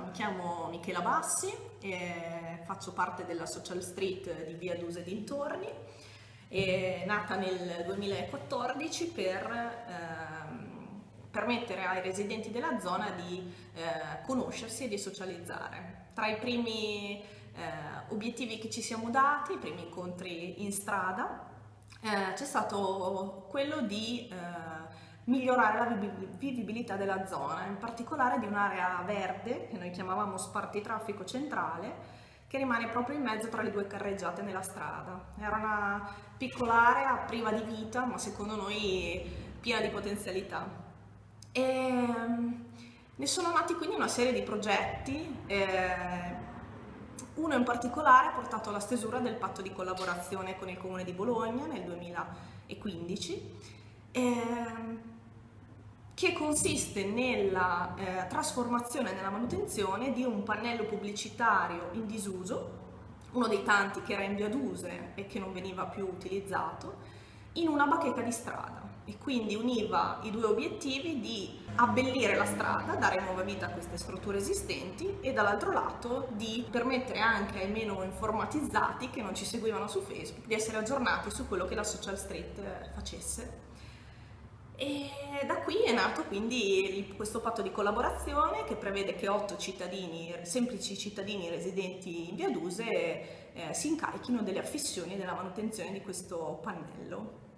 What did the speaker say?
Mi chiamo Michela Bassi, faccio parte della Social Street di Via Duse dintorni, è nata nel 2014 per eh, permettere ai residenti della zona di eh, conoscersi e di socializzare. Tra i primi eh, obiettivi che ci siamo dati, i primi incontri in strada, eh, c'è stato quello di eh, migliorare la vivibilità della zona, in particolare di un'area verde che noi chiamavamo spartitraffico centrale che rimane proprio in mezzo tra le due carreggiate nella strada. Era una piccola area priva di vita ma secondo noi piena di potenzialità. E, ehm, ne sono nati quindi una serie di progetti, eh, uno in particolare ha portato alla stesura del patto di collaborazione con il Comune di Bologna nel 2015 eh, che consiste nella eh, trasformazione e nella manutenzione di un pannello pubblicitario in disuso, uno dei tanti che era in via d'use e che non veniva più utilizzato, in una bacheca di strada e quindi univa i due obiettivi di abbellire la strada, dare nuova vita a queste strutture esistenti e dall'altro lato di permettere anche ai meno informatizzati che non ci seguivano su Facebook di essere aggiornati su quello che la social street eh, facesse. E da qui è nato quindi questo patto di collaborazione che prevede che otto cittadini, semplici cittadini residenti in Via Duse eh, si incarichino delle affissioni e della manutenzione di questo pannello.